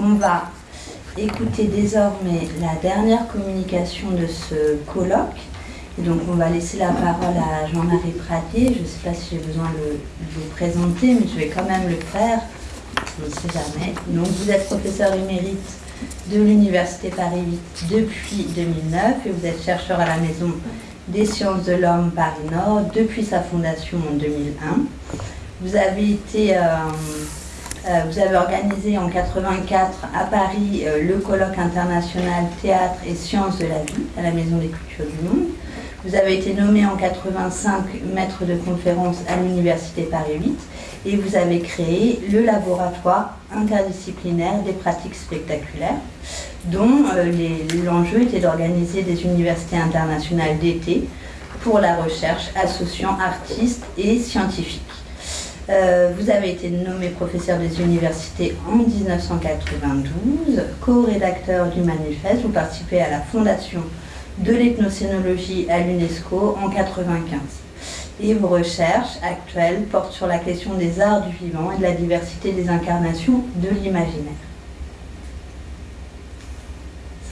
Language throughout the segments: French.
On va écouter désormais la dernière communication de ce colloque. Donc on va laisser la parole à Jean-Marie Pradier. Je ne sais pas si j'ai besoin de vous présenter, mais je vais quand même le faire. On ne sait jamais. Vous êtes professeur émérite de l'Université Paris 8 depuis 2009 et vous êtes chercheur à la Maison des sciences de l'homme Paris-Nord depuis sa fondation en 2001. Vous avez été... Euh, vous avez organisé en 84 à Paris euh, le colloque international Théâtre et sciences de la vie à la Maison des cultures du monde. Vous avez été nommé en 85 maître de conférence à l'Université Paris 8 et vous avez créé le laboratoire interdisciplinaire des pratiques spectaculaires dont euh, l'enjeu était d'organiser des universités internationales d'été pour la recherche associant artistes et scientifiques. Euh, vous avez été nommé professeur des universités en 1992, co-rédacteur du manifeste, vous participez à la fondation de l'ethnocénologie à l'UNESCO en 1995. Et vos recherches actuelles portent sur la question des arts du vivant et de la diversité des incarnations de l'imaginaire.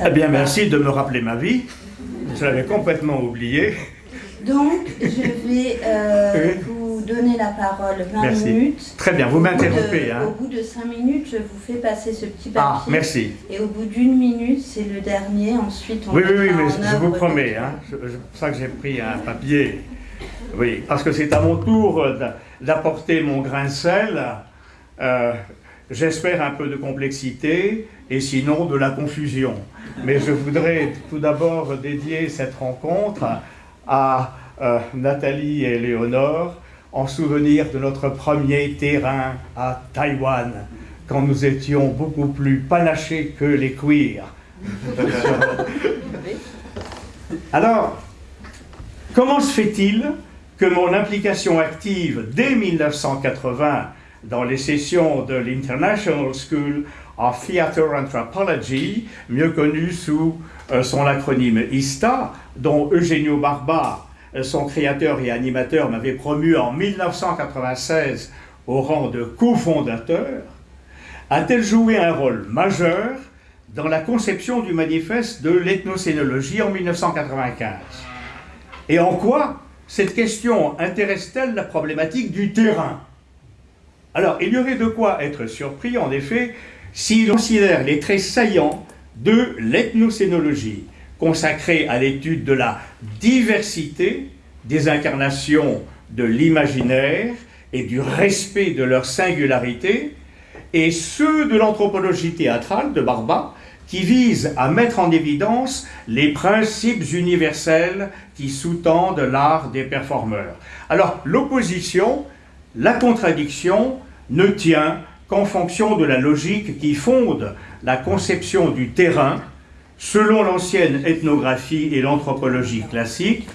Eh bien, merci de me rappeler ma vie. Je l'avais complètement oublié. Donc, je vais euh, vous donner la parole 20 minutes. Très bien, vous m'interrompez. Hein. Au bout de 5 minutes, je vous fais passer ce petit ah, papier. Ah, merci. Et au bout d'une minute, c'est le dernier. Ensuite, on Oui, oui, oui, mais je vous promets. Hein, c'est pour ça que j'ai pris un papier. Oui, parce que c'est à mon tour d'apporter mon grain de sel. Euh, j'espère un peu de complexité et sinon de la confusion. Mais je voudrais tout d'abord dédier cette rencontre à euh, Nathalie et Léonore en souvenir de notre premier terrain à Taïwan, quand nous étions beaucoup plus panachés que les queers. Alors, comment se fait-il que mon implication active dès 1980 dans les sessions de l'International School of Theatre Anthropology, mieux connue sous euh, son acronyme ISTA, dont Eugenio Barba, son créateur et animateur, m'avait promu en 1996 au rang de cofondateur, a-t-elle joué un rôle majeur dans la conception du manifeste de l'ethnocénologie en 1995 Et en quoi cette question intéresse-t-elle la problématique du terrain? Alors, il y aurait de quoi être surpris, en effet, si l'on considère les traits saillants de l'ethnocénologie, consacrée à l'étude de la diversité des incarnations de l'imaginaire et du respect de leur singularité, et ceux de l'anthropologie théâtrale de Barba, qui vise à mettre en évidence les principes universels qui sous-tendent l'art des performeurs. Alors, l'opposition, la contradiction, ne tient qu'en fonction de la logique qui fonde la conception du terrain selon l'ancienne ethnographie et l'anthropologie classique,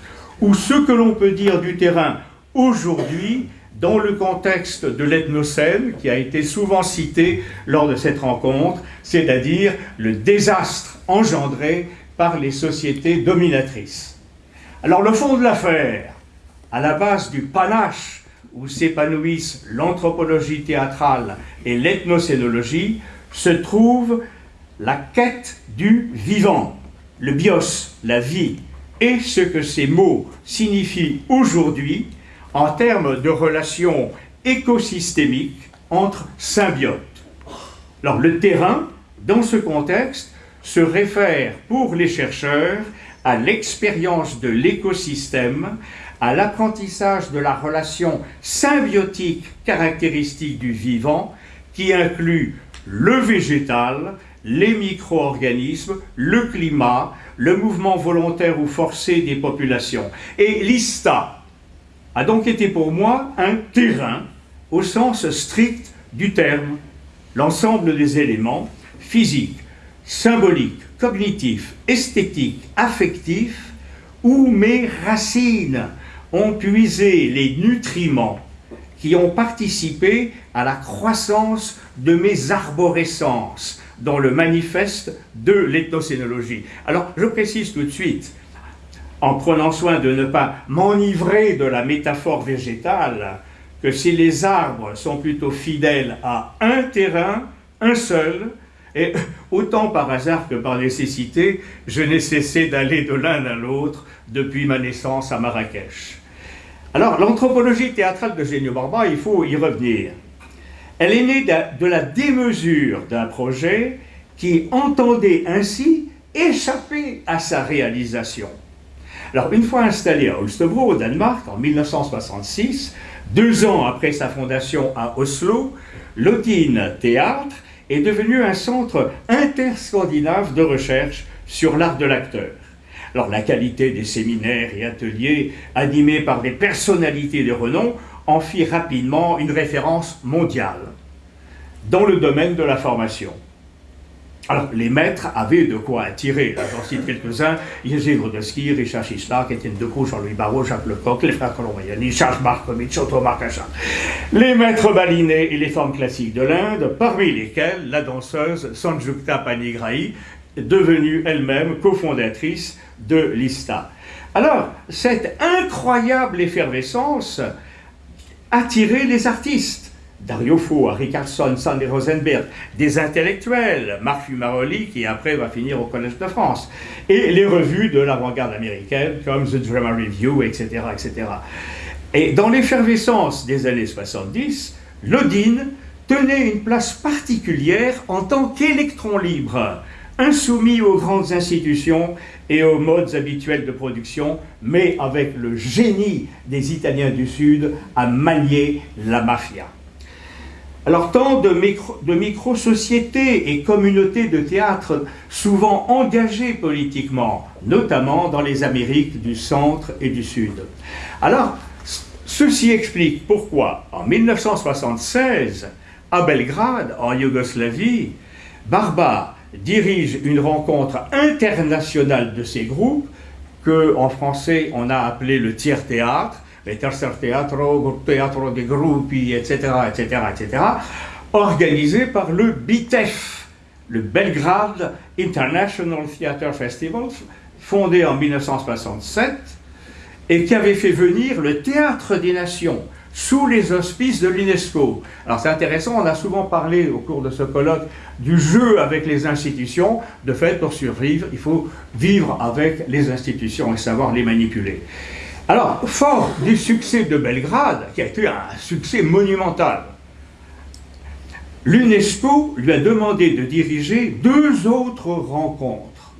ou ce que l'on peut dire du terrain aujourd'hui dans le contexte de l'ethnocène qui a été souvent cité lors de cette rencontre, c'est-à-dire le désastre engendré par les sociétés dominatrices. Alors le fond de l'affaire, à la base du panache où s'épanouissent l'anthropologie théâtrale et l'ethnocénologie, se trouve la quête du vivant, le bios, la vie, et ce que ces mots signifient aujourd'hui en termes de relations écosystémiques entre symbiotes. Alors le terrain, dans ce contexte, se réfère pour les chercheurs à l'expérience de l'écosystème, à l'apprentissage de la relation symbiotique caractéristique du vivant qui inclut le végétal, les micro-organismes, le climat, le mouvement volontaire ou forcé des populations. Et l'ISTA a donc été pour moi un terrain au sens strict du terme, l'ensemble des éléments physiques, symboliques, cognitifs, esthétiques, affectifs, où mes racines ont puisé les nutriments qui ont participé à la croissance de mes arborescences dans le manifeste de l'ethnocénologie. Alors, je précise tout de suite, en prenant soin de ne pas m'enivrer de la métaphore végétale, que si les arbres sont plutôt fidèles à un terrain, un seul, Et autant par hasard que par nécessité, je n'ai cessé d'aller de l'un à l'autre depuis ma naissance à Marrakech. Alors, l'anthropologie théâtrale de Génio Barba, il faut y revenir. Elle est née de la démesure d'un projet qui entendait ainsi échapper à sa réalisation. Alors, une fois installé à Holstebro, au Danemark, en 1966, deux ans après sa fondation à Oslo, l'Odin Théâtre est devenu un centre interscandinave de recherche sur l'art de l'acteur. Alors la qualité des séminaires et ateliers animés par des personnalités de renom en fit rapidement une référence mondiale dans le domaine de la formation. Alors, les maîtres avaient de quoi attirer. J'en cite quelques-uns. Yezid Rodeski, Richard Chislak, Étienne Decaux, Jean-Louis Barrault, Jacques Lecoq, les frères Colombayani, Charles Markovitch, Otto Marcachin. Les maîtres balinés et les formes classiques de l'Inde, parmi lesquels la danseuse Sanjukta Panigrahi, devenue elle-même cofondatrice de l'ISTA. Alors, cette incroyable effervescence attirait les artistes. Dario Fo, Harry Sandy Rosenberg, des intellectuels, Marc Fumaroli, qui après va finir au Collège de France, et les revues de l'avant-garde américaine comme The Drama Review, etc. etc. Et dans l'effervescence des années 70, l'Odin tenait une place particulière en tant qu'électron libre, insoumis aux grandes institutions et aux modes habituels de production, mais avec le génie des Italiens du Sud à manier la mafia. Alors tant de, micro-sociétés et communautés de théâtre souvent engagées politiquement, notamment dans les Amériques du Centre et du Sud. Alors, ceci explique pourquoi, en 1976, à Belgrade, en Yougoslavie, Barba dirige une rencontre internationale de ces groupes que, en français, on a appelé le tiers-théâtre, les tercer teatro, théâtre des groupes, etc., etc., etc., organisé par le BITEF, le Belgrade International Theatre Festival, fondé en 1967, et qui avait fait venir le Théâtre des Nations sous les auspices de l'UNESCO. Alors c'est intéressant, on a souvent parlé au cours de ce colloque du jeu avec les institutions. De fait, pour survivre, il faut vivre avec les institutions et savoir les manipuler. Alors, fort du succès de Belgrade, qui a été un succès monumental, l'UNESCO lui a demandé de diriger deux autres rencontres.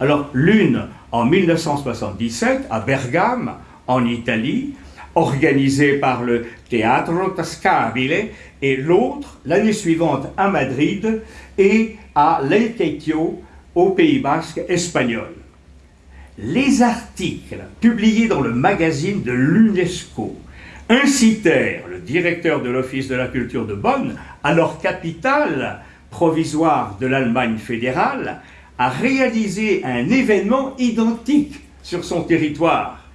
Alors, l'une en 1977 à Bergame, en Italie, organisée par le Teatro Tascabile, et l'autre l'année suivante à Madrid et à Leitecchio, au Pays Basque espagnol les articles publiés dans le magazine de l'UNESCO incitèrent le directeur de l'Office de la culture de Bonn, alors capitale provisoire de l'Allemagne fédérale, à réaliser un événement identique sur son territoire.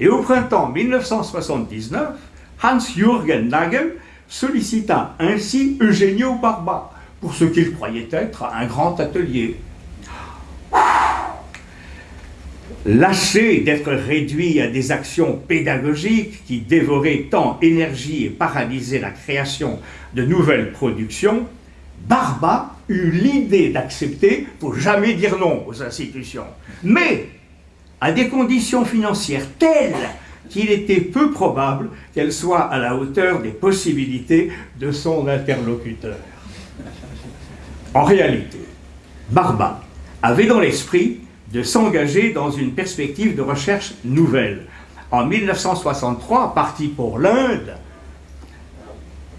Et au printemps 1979, Hans-Jürgen Nagel sollicita ainsi Eugenio Barba pour ce qu'il croyait être un grand atelier. Lassé d'être réduit à des actions pédagogiques qui dévoraient tant énergie et paralysaient la création de nouvelles productions, Barba eut l'idée d'accepter, pour jamais dire non aux institutions, mais à des conditions financières telles qu'il était peu probable qu'elles soient à la hauteur des possibilités de son interlocuteur. En réalité, Barba avait dans l'esprit de s'engager dans une perspective de recherche nouvelle. En 1963, parti pour l'Inde,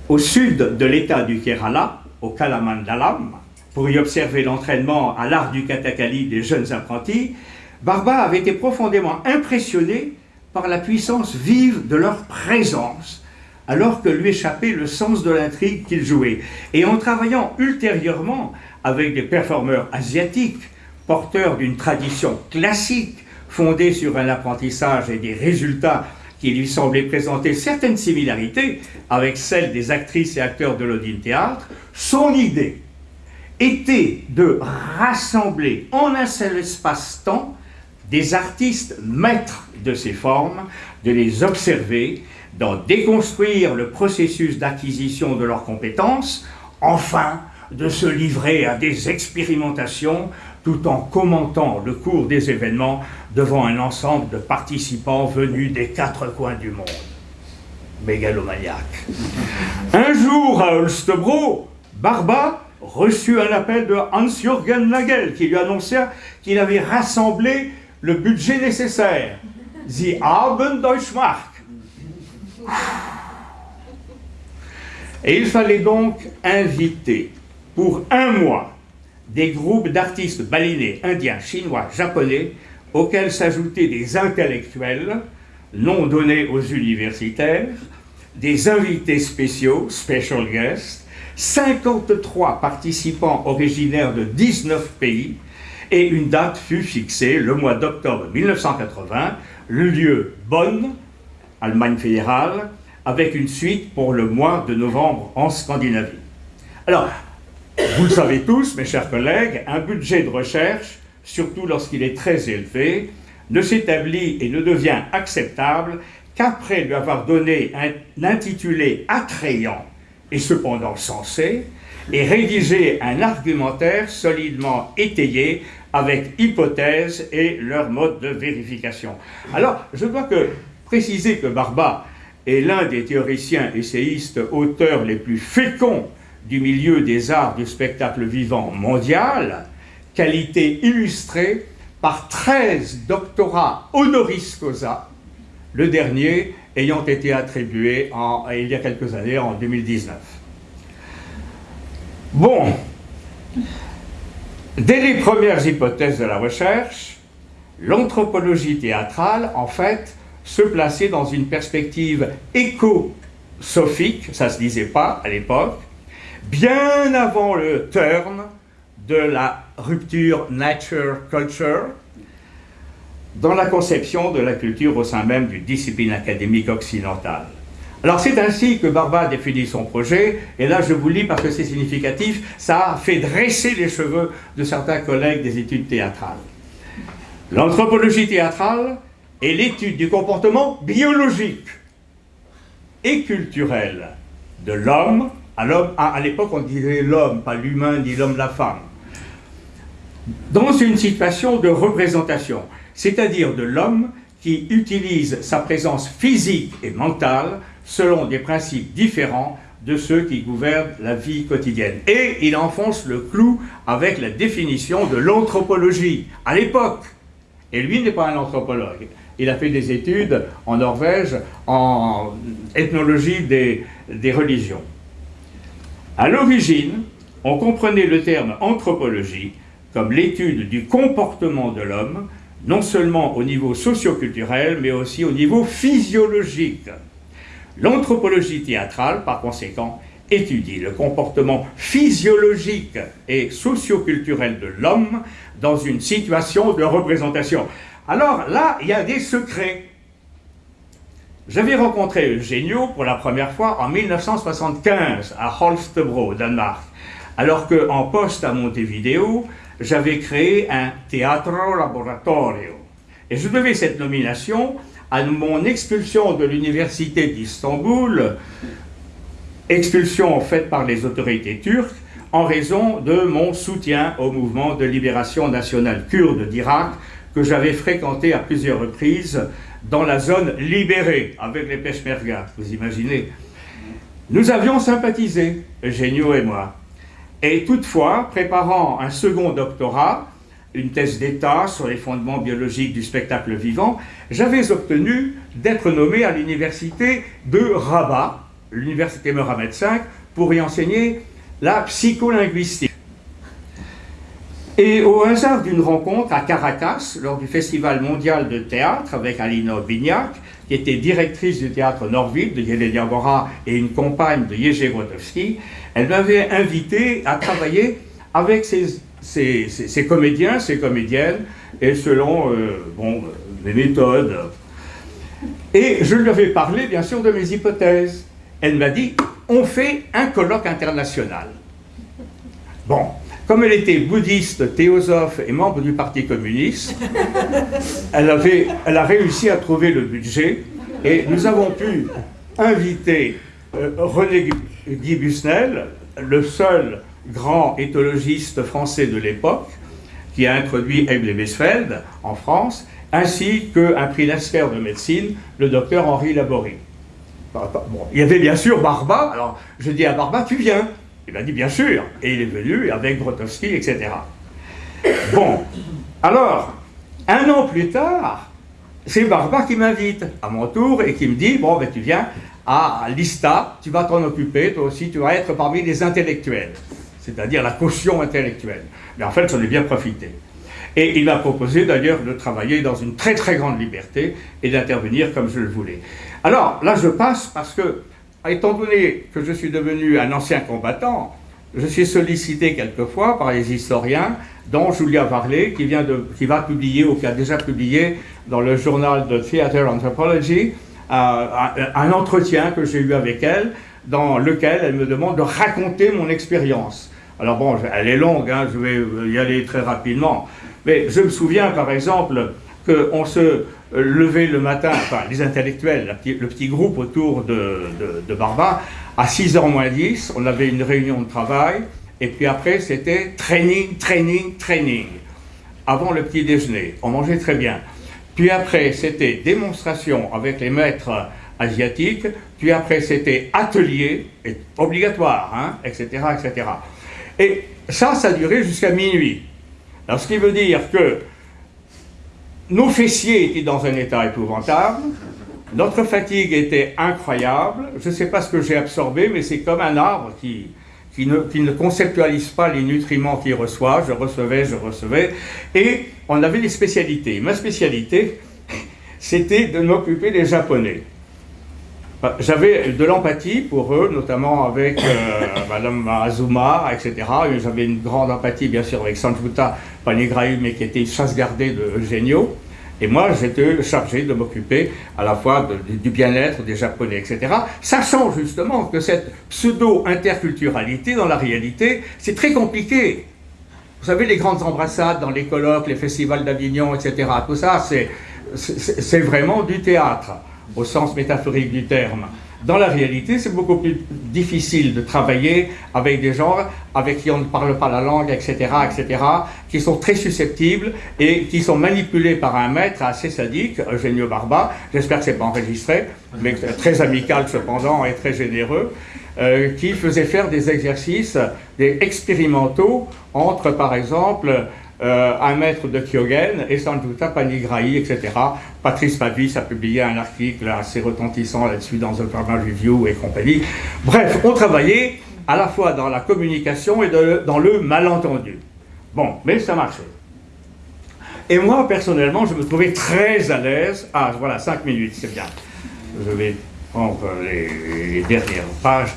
au sud de l'état du Kerala, au Kalamandalam, pour y observer l'entraînement à l'art du katakali des jeunes apprentis, Barba avait été profondément impressionné par la puissance vive de leur présence, alors que lui échappait le sens de l'intrigue qu'ils jouaient. Et en travaillant ultérieurement avec des performeurs asiatiques, porteur d'une tradition classique fondée sur un apprentissage et des résultats qui lui semblaient présenter certaines similarités avec celles des actrices et acteurs de l'Odin Théâtre, son idée était de rassembler en un seul espace-temps des artistes maîtres de ces formes, de les observer, d'en déconstruire le processus d'acquisition de leurs compétences, enfin de se livrer à des expérimentations tout en commentant le cours des événements devant un ensemble de participants venus des quatre coins du monde. Mégalomaniaque. Un jour à Holstebro, Barba reçut un appel de Hans-Jürgen Nagel qui lui annonçait qu'il avait rassemblé le budget nécessaire. Die Abenddeutschmark. Et il fallait donc inviter pour un mois des groupes d'artistes balinés, indiens, chinois, japonais, auxquels s'ajoutaient des intellectuels, non donnés aux universitaires, des invités spéciaux, special guests, 53 participants originaires de 19 pays, et une date fut fixée le mois d'octobre 1980, le lieu Bonn, Allemagne fédérale, avec une suite pour le mois de novembre en Scandinavie. Alors, vous le savez tous, mes chers collègues, un budget de recherche, surtout lorsqu'il est très élevé, ne s'établit et ne devient acceptable qu'après lui avoir donné un intitulé attrayant et cependant sensé, et rédiger un argumentaire solidement étayé avec hypothèses et leur mode de vérification. Alors, je dois que préciser que Barba est l'un des théoriciens essayistes auteurs les plus féconds du milieu des arts du spectacle vivant mondial, qualité illustrée par 13 doctorats honoris causa, le dernier ayant été attribué il y a quelques années, en 2019. Bon, dès les premières hypothèses de la recherche, l'anthropologie théâtrale, en fait, se plaçait dans une perspective éco-sophique, ça ne se disait pas à l'époque, bien avant le turn de la rupture nature-culture, dans la conception de la culture au sein même d'une discipline académique occidentale. Alors c'est ainsi que Barba définit son projet, et là je vous lis parce que c'est significatif, ça a fait dresser les cheveux de certains collègues des études théâtrales. L'anthropologie théâtrale est l'étude du comportement biologique et culturel de l'homme à l'époque, on disait l'homme, pas l'humain, ni l'homme, la femme. Dans une situation de représentation, c'est-à-dire de l'homme qui utilise sa présence physique et mentale selon des principes différents de ceux qui gouvernent la vie quotidienne. Et il enfonce le clou avec la définition de l'anthropologie, à l'époque. Et lui n'est pas un anthropologue. Il a fait des études en Norvège en ethnologie des, religions. À l'origine, on comprenait le terme anthropologie comme l'étude du comportement de l'homme, non seulement au niveau socioculturel, mais aussi au niveau physiologique. L'anthropologie théâtrale, par conséquent, étudie le comportement physiologique et socioculturel de l'homme dans une situation de représentation. Alors là, il y a des secrets. J'avais rencontré Eugenio pour la première fois en 1975 à Holstebro, Danemark, alors qu'en poste à Montevideo, j'avais créé un Teatro Laboratorio. Et je devais cette nomination à mon expulsion de l'université d'Istanbul, expulsion faite par les autorités turques, en raison de mon soutien au mouvement de libération nationale kurde d'Irak que j'avais fréquenté à plusieurs reprises dans la zone libérée avec les Peshmerga, vous imaginez. Nous avions sympathisé, Eugenio et moi. Et toutefois, préparant un second doctorat, une thèse d'État sur les fondements biologiques du spectacle vivant, j'avais obtenu d'être nommé à l'université de Rabat, l'université Mohamed V, pour y enseigner la psycholinguistique. Et au hasard d'une rencontre à Caracas, lors du Festival mondial de théâtre avec Alina Bignac, qui était directrice du théâtre Norville de Yelenia Bora et une compagne de Jerzy Grotowski, elle m'avait invité à travailler avec ces, comédiens, ces comédiennes, et selon euh, bon, mes méthodes. Et je lui avais parlé, bien sûr, de mes hypothèses. Elle m'a dit, on fait un colloque international. Bon, comme elle était bouddhiste, théosophe et membre du Parti communiste, elle, avait, elle a réussi à trouver le budget et nous avons pu inviter euh, René Guy Busnel, le seul grand éthologiste français de l'époque, qui a introduit Ebel et en France, ainsi qu'un prix Lasker de médecine, le docteur Henri Laborie. il y avait bien sûr Barba, alors je dis à Barba, tu viens. Il a dit bien sûr, et il est venu avec Grotowski, etc. Bon, alors, un an plus tard, c'est Barba qui m'invite à mon tour et qui me dit, bon, ben tu viens à l'ISTA, tu vas t'en occuper, toi aussi, tu vas être parmi les intellectuels, c'est-à-dire la caution intellectuelle. Mais en fait, j'en ai bien profité. Et il m'a proposé d'ailleurs de travailler dans une très très grande liberté et d'intervenir comme je le voulais. Alors là, je passe parce que, étant donné que je suis devenu un ancien combattant, je suis sollicité quelquefois par les historiens, dont Julia Varley, qui, vient de, qui va publier ou qui a déjà publié dans le journal de Theater Anthropology euh, un, entretien que j'ai eu avec elle, dans lequel elle me demande de raconter mon expérience. Alors bon, elle est longue, hein, je vais y aller très rapidement. Mais je me souviens par exemple qu'on se levait le matin, enfin les intellectuels, le petit groupe autour de, de, Barba, à 6h moins 10, on avait une réunion de travail, et puis après c'était training, training, training, avant le petit déjeuner. On mangeait très bien. Puis après c'était démonstration avec les maîtres asiatiques, puis après c'était atelier, obligatoire, hein, etc., etc. Et ça, ça durait jusqu'à minuit. Alors, ce qui veut dire que nos fessiers étaient dans un état épouvantable, notre fatigue était incroyable, je ne sais pas ce que j'ai absorbé, mais c'est comme un arbre qui, qui, ne, qui ne conceptualise pas les nutriments qu'il reçoit, je recevais, je recevais, et on avait des spécialités. Ma spécialité, c'était de m'occuper des Japonais. J'avais de l'empathie pour eux, notamment avec euh, Madame Azuma, etc. J'avais une grande empathie, bien sûr, avec Sanjuta Panigrahi, mais qui était chasse-gardée de Eugenio. Et moi, j'étais chargé de m'occuper à la fois du bien-être des Japonais, etc. Sachant justement que cette pseudo-interculturalité, dans la réalité, c'est très compliqué. Vous savez, les grandes embrassades dans les colloques, les festivals d'Avignon, etc., tout ça, c'est vraiment du théâtre au sens métaphorique du terme. Dans la réalité, c'est beaucoup plus difficile de travailler avec des gens avec qui on ne parle pas la langue, etc., etc., qui sont très susceptibles et qui sont manipulés par un maître assez sadique, Eugenio Barba, j'espère que ce n'est pas enregistré, mais très amical cependant et très généreux, euh, qui faisait faire des exercices des expérimentaux entre, par exemple, euh, un maître de Kyogen et Sanjuta Panigrahi, etc. Patrice Pavis a publié un article assez retentissant là-dessus dans The Pharma Review et compagnie. Bref, on travaillait à la fois dans la communication et dans le malentendu. Bon, mais ça marchait. Et moi, personnellement, je me trouvais très à l'aise. Ah, voilà, cinq minutes, c'est bien. Je vais prendre les, dernières pages.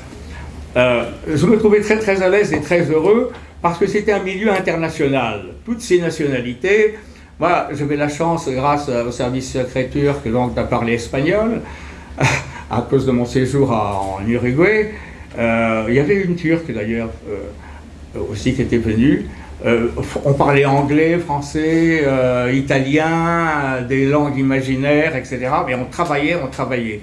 Euh, je me trouvais très très à l'aise et très heureux parce que c'était un milieu international. Toutes ces nationalités, moi j'avais la chance, grâce au service secret turc, donc de parler espagnol, à cause de mon séjour en Uruguay. Euh, il y avait une turque d'ailleurs euh, aussi qui était venue. Euh, on parlait anglais, français, italien, des langues imaginaires, etc. Mais on travaillait, on travaillait.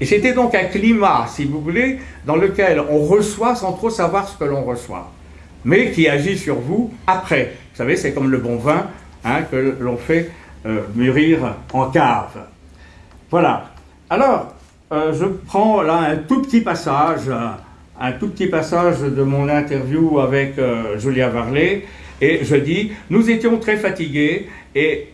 Et c'était donc un climat, si vous voulez, dans lequel on reçoit sans trop savoir ce que l'on reçoit mais qui agit sur vous après. Vous savez, c'est comme le bon vin hein, que l'on fait euh, mûrir en cave. Voilà. Alors, euh, je prends là un tout petit passage, un tout petit passage de mon interview avec euh, Julia Varley, et je dis, nous étions très fatigués, et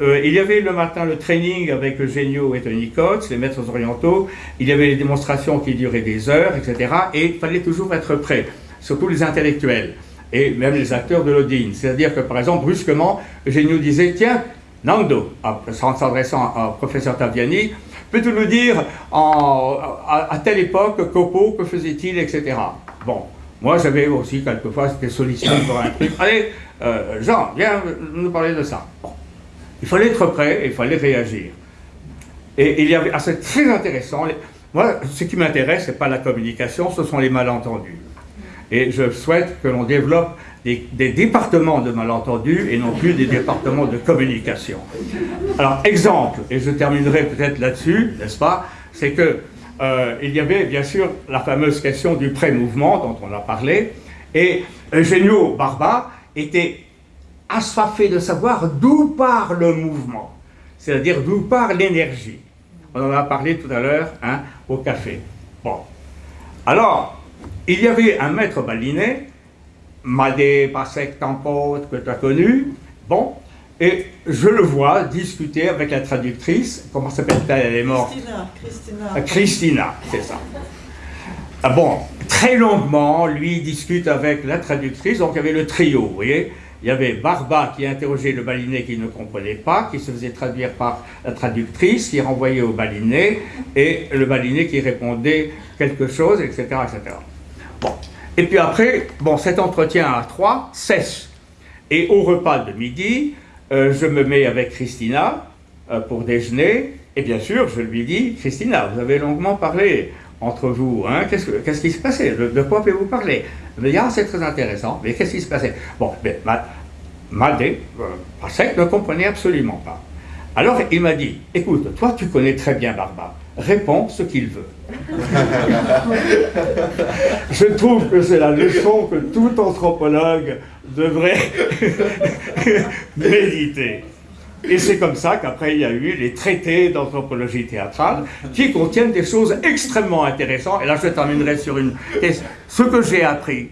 il y avait le matin le training avec Eugenio et Tony Coates, les maîtres orientaux, il y avait les démonstrations qui duraient des heures, etc., et il fallait toujours être prêt surtout les intellectuels, et même les acteurs de l'Odine. C'est-à-dire que, par exemple, brusquement, Eugenio disait, tiens, Nando, en s'adressant au professeur Taviani, peux-tu nous dire, à, telle époque, Copo, que faisait-il, etc. Bon, moi j'avais aussi quelquefois été sollicité pour un truc. Allez, euh, Jean, viens nous parler de ça. Il fallait être prêt il fallait réagir. Et il y avait, ah, c'est très intéressant. Moi, ce qui m'intéresse, ce n'est pas la communication, ce sont les malentendus. Et je souhaite que l'on développe des, départements de malentendus et non plus des départements de communication. Alors, exemple, et je terminerai peut-être là-dessus, n'est-ce pas, c'est que euh, il y avait bien sûr la fameuse question du pré-mouvement dont on a parlé, Et Eugenio Barba était assoiffé de savoir d'où part le mouvement, c'est-à-dire d'où part l'énergie. On en a parlé tout à l'heure hein, au café. Bon. Alors, il y avait un maître baliné, Madé Pasek Tampot, que tu as connu, bon, et je le vois discuter avec la traductrice, comment s'appelle-t-elle Elle est morte? Christina. Christina, ah, Christina c'est ça. Ah bon, très longuement, lui discute avec la traductrice, donc il y avait le trio, vous voyez il y avait Barba qui interrogeait le baliné qui ne comprenait pas, qui se faisait traduire par la traductrice, qui renvoyait au baliné, et le baliné qui répondait quelque chose, etc. etc. Bon. Et puis après, bon, cet entretien à trois cesse. Et au repas de midi, euh, je me mets avec Christina euh, pour déjeuner, et bien sûr, je lui dis, Christina, vous avez longuement parlé entre vous, hein, qu'est-ce, qui se passait? De, quoi pouvez-vous parler? Ah, c'est très intéressant, mais qu'est-ce qui se passait? Bon, mais Madé, euh, ne comprenait absolument pas. Alors il m'a dit, écoute, toi tu connais très bien Barba, réponds ce qu'il veut. Je trouve que c'est la leçon que tout anthropologue devrait méditer. Et c'est comme ça qu'après il y a eu les traités d'anthropologie théâtrale qui contiennent des choses extrêmement intéressantes. Et là je terminerai sur une... Ce que j'ai appris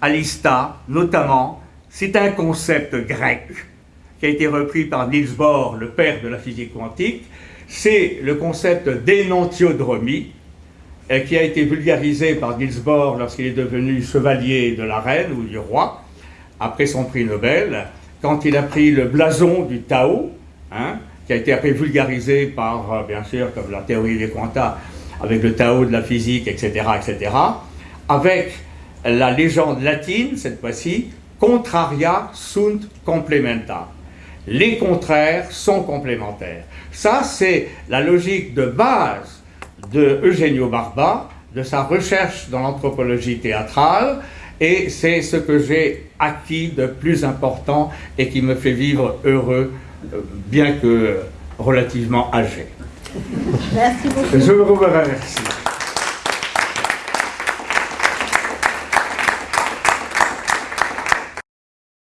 à l'ISTA, notamment, c'est un concept grec qui a été repris par Niels Bohr, le père de la physique quantique. C'est le concept d'énantiodromie, euh, qui a été vulgarisé par Niels Bohr lorsqu'il est devenu chevalier de la reine ou du roi, après son prix Nobel, quand il a pris le blason du Tao, hein, qui a été après vulgarisé par, euh, bien sûr, comme la théorie des quantas, avec le Tao de la physique, etc., etc., avec la légende latine, cette fois-ci, contraria sunt complementa. Les contraires sont complémentaires. Ça, c'est la logique de base de Eugenio Barba, de sa recherche dans l'anthropologie théâtrale, et c'est ce que j'ai acquis de plus important et qui me fait vivre heureux, bien que relativement âgé. Merci beaucoup. Je vous remercie.